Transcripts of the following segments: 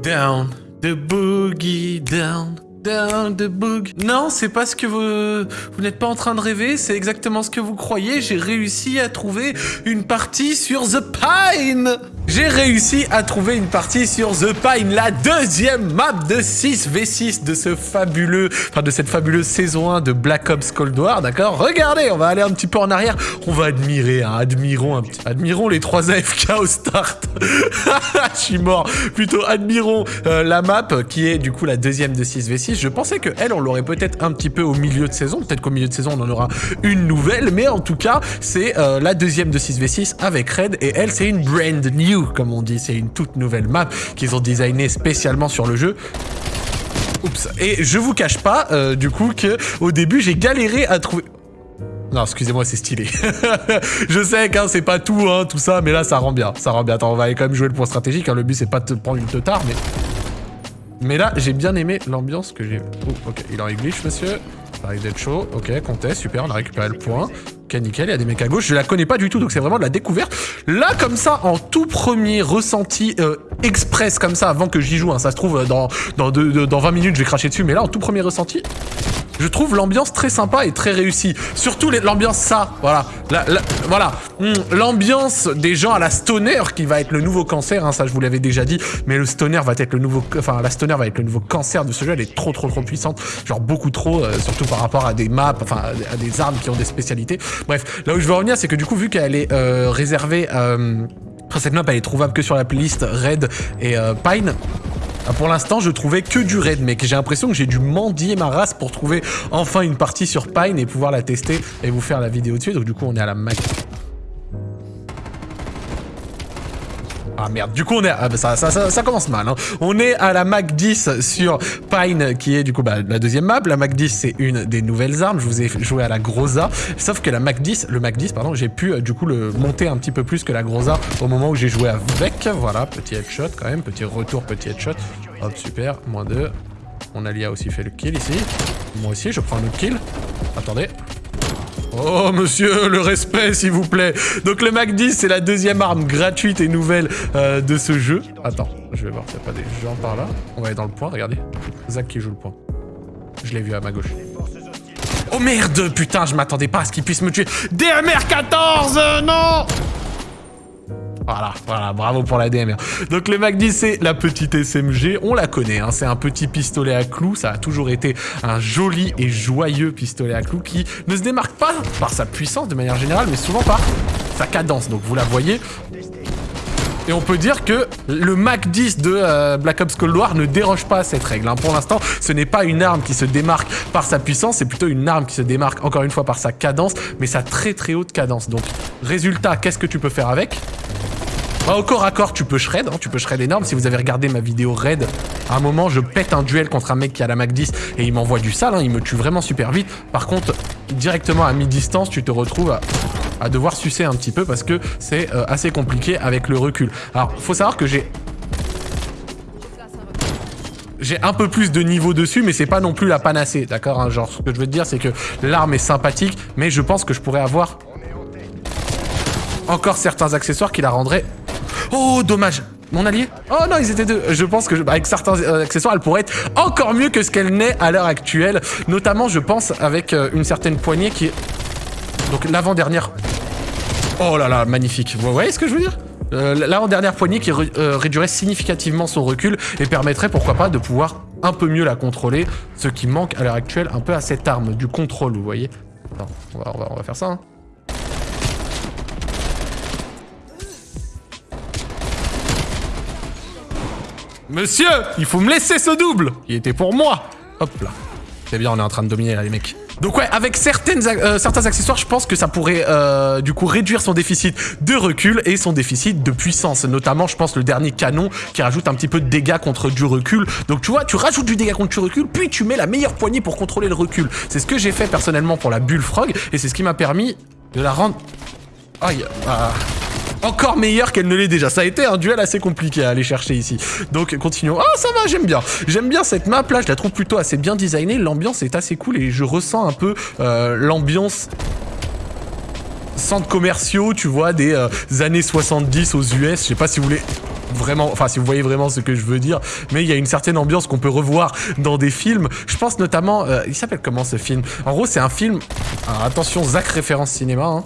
Down the boogie down. The boogie. Non, c'est pas ce que vous... Vous n'êtes pas en train de rêver, c'est exactement ce que vous croyez. J'ai réussi à trouver une partie sur The Pine j'ai réussi à trouver une partie sur The Pine, la deuxième map de 6v6 de ce fabuleux, enfin de cette fabuleuse saison 1 de Black Ops Cold War, d'accord? Regardez, on va aller un petit peu en arrière, on va admirer, hein, admirons un petit, admirons les trois AFK au start. Je suis mort. Plutôt admirons euh, la map qui est du coup la deuxième de 6v6. Je pensais que elle, on l'aurait peut-être un petit peu au milieu de saison, peut-être qu'au milieu de saison on en aura une nouvelle, mais en tout cas c'est euh, la deuxième de 6v6 avec Red et elle c'est une brand new comme on dit. C'est une toute nouvelle map qu'ils ont designée spécialement sur le jeu. Oups. Et je vous cache pas, euh, du coup, que au début, j'ai galéré à trouver... Non, excusez-moi, c'est stylé. je sais que c'est pas tout, hein, tout ça, mais là, ça rend bien. Ça rend bien. Attends, on va aller quand même jouer le point stratégique. Hein. Le but, c'est pas de te prendre une tard, mais... Mais là, j'ai bien aimé l'ambiance que j'ai... Oh, ok, il en glitch, monsieur. Ça arrive d'être chaud. Ok, comptez, super, on a récupéré le point. Ok, nickel, il y a des mecs à gauche. Je la connais pas du tout, donc c'est vraiment de la découverte. Là, comme ça, en tout premier ressenti euh, express, comme ça, avant que j'y joue, hein, ça se trouve, dans, dans, dans 20 minutes, je vais cracher dessus, mais là, en tout premier ressenti, je trouve l'ambiance très sympa et très réussie. Surtout l'ambiance ça, voilà. voilà. Hmm, l'ambiance des gens à la stoner qui va être le nouveau cancer, hein, ça je vous l'avais déjà dit, mais le stoner va être le nouveau... Enfin, la stoner va être le nouveau cancer de ce jeu, elle est trop trop trop puissante, genre beaucoup trop, euh, surtout par rapport à des maps, enfin à des armes qui ont des spécialités. Bref, là où je veux revenir, c'est que du coup, vu qu'elle est euh, réservée... Euh, cette map, elle est trouvable que sur la playlist Red et Pine. Ah, pour l'instant, je trouvais que du raid, mec. J'ai l'impression que j'ai dû mendier ma race pour trouver enfin une partie sur Pine et pouvoir la tester et vous faire la vidéo dessus. Donc du coup, on est à la Mac Ah merde, du coup on est... Ah, bah, ça, ça, commence mal. Hein. On est à la Mac 10 sur Pine, qui est du coup bah, la deuxième map. La Mac 10, c'est une des nouvelles armes. Je vous ai joué à la Groza. Sauf que la Mac 10, le Mac 10, pardon, j'ai pu euh, du coup le monter un petit peu plus que la Groza au moment où j'ai joué avec. Voilà, petit headshot quand même. Petit retour, petit headshot. Hop, super. Moins 2. Mon allié a aussi fait le kill ici. Moi aussi, je prends un autre kill. Attendez. Oh monsieur, le respect s'il vous plaît. Donc le Mac 10 c'est la deuxième arme gratuite et nouvelle euh, de ce jeu. Attends, je vais voir s'il n'y a pas des gens par là. On va aller dans le point, regardez. Zach qui joue le point. Je l'ai vu à ma gauche. Oh merde, putain, je m'attendais pas à ce qu'il puisse me tuer. DMR 14, non voilà, voilà, bravo pour la DMR. Donc le Mac 10, c'est la petite SMG, on la connaît, hein, c'est un petit pistolet à clous, ça a toujours été un joli et joyeux pistolet à clous qui ne se démarque pas par sa puissance de manière générale, mais souvent par sa cadence. Donc vous la voyez, et on peut dire que le Mac 10 de euh, Black Ops Cold War ne déroge pas à cette règle. Hein. Pour l'instant, ce n'est pas une arme qui se démarque par sa puissance, c'est plutôt une arme qui se démarque encore une fois par sa cadence, mais sa très très haute cadence. Donc, résultat, qu'est-ce que tu peux faire avec? Bah, au corps à corps, tu peux shred, hein, tu peux shred énorme. Si vous avez regardé ma vidéo raid, à un moment, je pète un duel contre un mec qui a la Mac 10 et il m'envoie du sale, hein, il me tue vraiment super vite. Par contre, directement à mi-distance, tu te retrouves à, devoir sucer un petit peu parce que c'est euh, assez compliqué avec le recul. Alors, faut savoir que j'ai j'ai un peu plus de niveau dessus, mais c'est pas non plus la panacée, d'accord hein, Genre, ce que je veux te dire, c'est que l'arme est sympathique, mais je pense que je pourrais avoir encore certains accessoires qui la rendraient Oh, dommage mon allié Oh non, ils étaient deux. Je pense que avec certains euh, accessoires, elle pourrait être encore mieux que ce qu'elle n'est à l'heure actuelle. Notamment, je pense, avec euh, une certaine poignée qui est... Donc l'avant-dernière... Oh là là, magnifique. Vous voyez ce que je veux dire? Euh, L'avant-dernière poignée qui réduirait significativement son recul et permettrait, pourquoi pas, de pouvoir un peu mieux la contrôler. Ce qui manque à l'heure actuelle un peu à cette arme, du contrôle, vous voyez? Attends, on va, on va, faire ça, hein. Monsieur, il faut me laisser ce double Il était pour moi Hop là. C'est bien, on est en train de dominer là, les mecs. Donc ouais, avec euh, certains accessoires, je pense que ça pourrait euh, du coup réduire son déficit de recul et son déficit de puissance. Notamment, je pense, le dernier canon qui rajoute un petit peu de dégâts contre du recul. Donc tu vois, tu rajoutes du dégât contre du recul, puis tu mets la meilleure poignée pour contrôler le recul. C'est ce que j'ai fait personnellement pour la Bullfrog et c'est ce qui m'a permis de la rendre... Aïe, ah encore meilleur qu'elle ne l'est déjà. Ça a été un duel assez compliqué à aller chercher ici. Donc continuons. Ah ça va, j'aime bien. J'aime bien cette map là, je la trouve plutôt assez bien designée. L'ambiance est assez cool et je ressens un peu euh, l'ambiance centres commerciaux, tu vois, des euh, années 70 aux US. Je sais pas si vous voulez vraiment, enfin si vous voyez vraiment ce que je veux dire, mais il y a une certaine ambiance qu'on peut revoir dans des films. Je pense notamment, euh, il s'appelle comment ce film? En gros, c'est un film. Alors attention, Zach référence cinéma. Hein.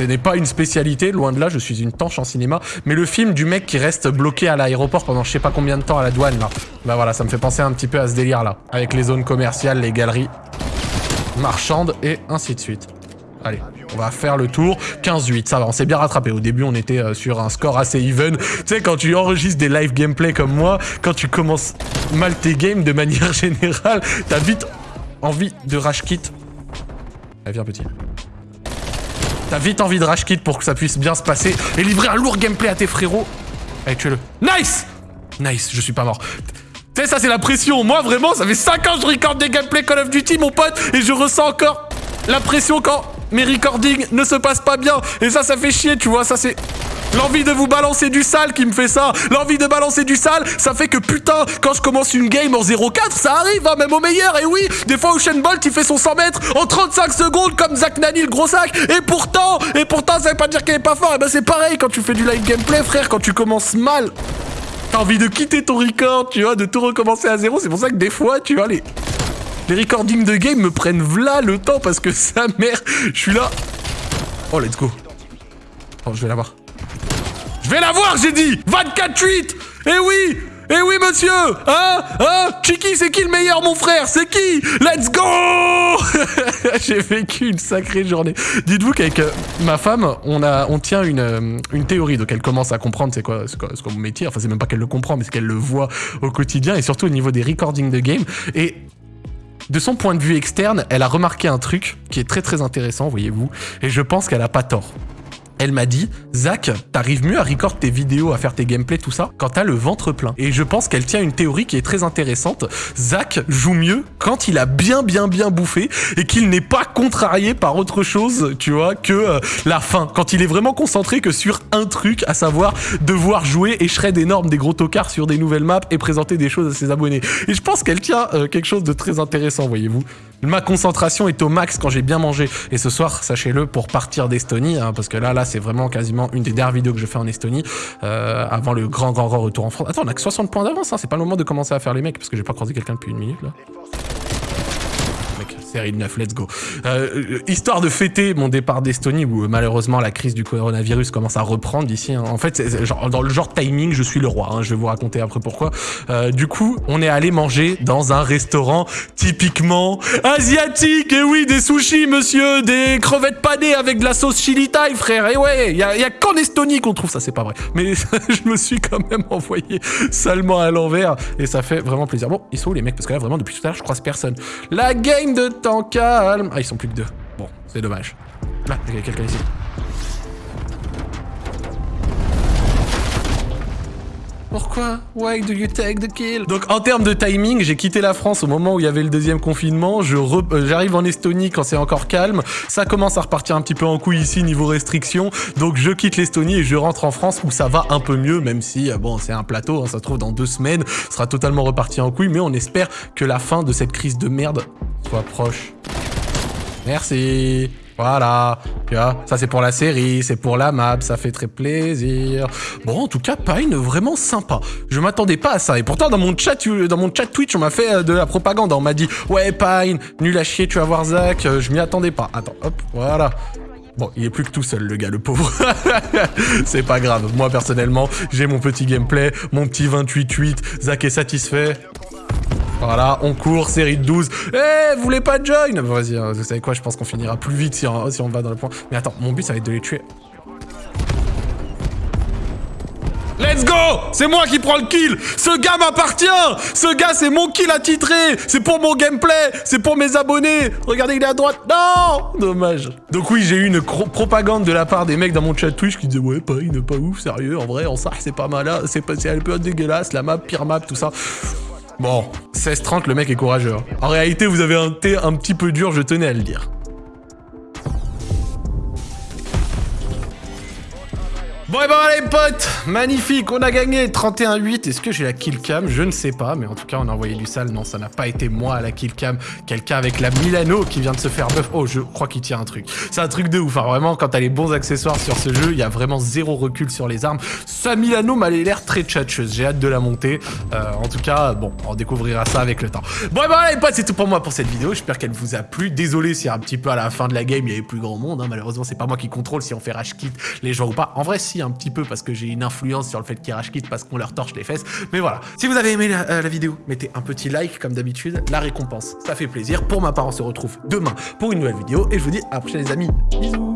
Ce n'est pas une spécialité, loin de là, je suis une tanche en cinéma. Mais le film du mec qui reste bloqué à l'aéroport pendant je sais pas combien de temps à la douane, là. Bah voilà, ça me fait penser un petit peu à ce délire-là. Avec les zones commerciales, les galeries marchandes et ainsi de suite. Allez, on va faire le tour. 15-8, ça va, on s'est bien rattrapé. Au début, on était euh, sur un score assez even. Tu sais, quand tu enregistres des live gameplay comme moi, quand tu commences mal tes games de manière générale, t'as vite envie de rage kit. Allez, viens petit. T'as vite envie de rage kit pour que ça puisse bien se passer et livrer un lourd gameplay à tes frérots. Allez, tuez-le. Nice Nice, je suis pas mort. Tu sais, ça c'est la pression. Moi, vraiment, ça fait 5 ans que je record des gameplays Call of Duty, mon pote, et je ressens encore la pression quand mes recordings ne se passent pas bien. Et ça, ça fait chier, tu vois, ça c'est... L'envie de vous balancer du sale qui me fait ça. L'envie de balancer du sale, ça fait que putain, quand je commence une game en 0-4, ça arrive, hein, même au meilleur. Et oui, des fois Ocean Bolt, il fait son 100 mètres en 35 secondes comme Zach Nani, le gros sac. Et pourtant, et pourtant, ça veut pas dire qu'il est pas fort. Et ben c'est pareil quand tu fais du live gameplay, frère, quand tu commences mal. T'as envie de quitter ton record, tu vois, de tout recommencer à zéro. C'est pour ça que des fois, tu vois, les, les recordings de game me prennent v'là le temps parce que sa mère, je suis là. Oh, let's go. Oh, je vais l'avoir. Je vais l'avoir, j'ai dit. 24-8 Eh oui eh oui, monsieur. Hein Hein. Chiki, c'est qui le meilleur, mon frère? C'est qui? Let's go! J'ai vécu une sacrée journée. Dites-vous qu'avec euh, ma femme, on, a, on tient une, euh, une théorie, donc elle commence à comprendre c'est quoi, quoi, quoi mon métier. Enfin, c'est même pas qu'elle le comprend, mais c'est qu'elle le voit au quotidien, et surtout au niveau des recordings de game. Et de son point de vue externe, elle a remarqué un truc qui est très très intéressant, voyez-vous, et je pense qu'elle a pas tort elle m'a dit Zach, t'arrives mieux à record tes vidéos, à faire tes gameplays, tout ça, quand t'as le ventre plein. Et je pense qu'elle tient une théorie qui est très intéressante. Zach joue mieux quand il a bien bien bien bouffé et qu'il n'est pas contrarié par autre chose, tu vois, que euh, la fin. Quand il est vraiment concentré que sur un truc, à savoir devoir jouer et shred énorme des gros tocards sur des nouvelles maps et présenter des choses à ses abonnés. Et je pense qu'elle tient euh, quelque chose de très intéressant, voyez-vous. Ma concentration est au max quand j'ai bien mangé. Et ce soir, sachez-le, pour partir d'Estonie, hein, parce que là, là, c'est vraiment quasiment une des dernières vidéos que je fais en Estonie, euh, avant le grand, grand, grand retour en France. Attends, on a que 60 points d'avance, hein, c'est pas le moment de commencer à faire les mecs, parce que j'ai pas croisé quelqu'un depuis une minute, là. Série de 9, let's go. Euh, histoire de fêter mon départ d'Estonie, où malheureusement la crise du coronavirus commence à reprendre ici. Hein. En fait, genre, dans le genre timing, je suis le roi. Hein. Je vais vous raconter après pourquoi. Euh, du coup, on est allé manger dans un restaurant typiquement asiatique. Et oui, des sushis, monsieur, des crevettes panées avec de la sauce chili thai, frère. Et ouais, il y a, qu'en Estonie qu'on trouve ça, c'est pas vrai. Mais je me suis quand même envoyé salement à l'envers et ça fait vraiment plaisir. Bon, ils sont où les mecs? Parce que là, vraiment, depuis tout à l'heure, je croise personne. La game de temps calme. Ah, ils sont plus que deux. Bon, c'est dommage. Là, il y a quelqu'un ici. Pourquoi? Why do you take the kill? Donc en termes de timing, j'ai quitté la France au moment où il y avait le deuxième confinement. Euh, J'arrive en Estonie quand c'est encore calme. Ça commence à repartir un petit peu en couille ici niveau restriction. Donc je quitte l'Estonie et je rentre en France où ça va un peu mieux, même si euh, bon c'est un plateau, hein, ça se trouve dans deux semaines, sera totalement reparti en couille. Mais on espère que la fin de cette crise de merde soit proche. Merci. Voilà, tu vois, ça c'est pour la série, c'est pour la map, ça fait très plaisir. Bon, en tout cas, Pine, vraiment sympa. Je m'attendais pas à ça. Et pourtant, dans mon chat, dans mon chat Twitch, on m'a fait euh, de la propagande. On m'a dit, ouais, Pine, nul à chier, tu vas voir Zach. Euh, je m'y attendais pas. Attends, hop, voilà. Bon, il est plus que tout seul, le gars, le pauvre. c'est pas grave. Moi, personnellement, j'ai mon petit gameplay, mon petit 28-8. Zach est satisfait. Voilà, on court, série de 12. Eh, vous voulez pas join? Vas-y, hein, vous savez quoi, je pense qu'on finira plus vite si on, si on va dans le point. Mais attends, mon but, ça va être de les tuer. Let's go C'est moi qui prends le kill Ce gars m'appartient Ce gars, c'est mon kill attitré C'est pour mon gameplay C'est pour mes abonnés Regardez, il est à droite Non Dommage. Donc oui, j'ai eu une propagande de la part des mecs dans mon chat Twitch qui disaient « Ouais, pas, il n'est pas ouf, sérieux, en vrai, en ça, c'est pas mal, hein. c'est un peu dégueulasse, la map, pire map, tout ça. » Bon, 16-30, le mec est courageux. Hein. En réalité, vous avez un thé un petit peu dur, je tenais à le dire. Bon et ben les potes, magnifique, on a gagné 31-8. Est-ce que j'ai la kill cam? Je ne sais pas, mais en tout cas on a envoyé du sale. Non, ça n'a pas été moi à la kill cam. Quelqu'un avec la Milano qui vient de se faire buff. Oh, je crois qu'il tient un truc. C'est un truc de ouf. Hein. Vraiment, quand t'as les bons accessoires sur ce jeu, il y a vraiment zéro recul sur les armes. Sa Milano m'a l'air très tchatcheuse. J'ai hâte de la monter. Euh, en tout cas, bon, on découvrira ça avec le temps. Bon et ben les potes, c'est tout pour moi pour cette vidéo. J'espère qu'elle vous a plu. Désolé si un petit peu à la fin de la game il y avait plus grand monde. Hein. Malheureusement, c'est pas moi qui contrôle si on fait rage kit les gens ou pas. En vrai, si un petit peu parce que j'ai une influence sur le fait qu'ils rage parce qu'on leur torche les fesses. Mais voilà. Si vous avez aimé euh, la, vidéo, mettez un petit like comme d'habitude. La récompense, ça fait plaisir. Pour ma part, on se retrouve demain pour une nouvelle vidéo et je vous dis à la prochaine les amis. Bisous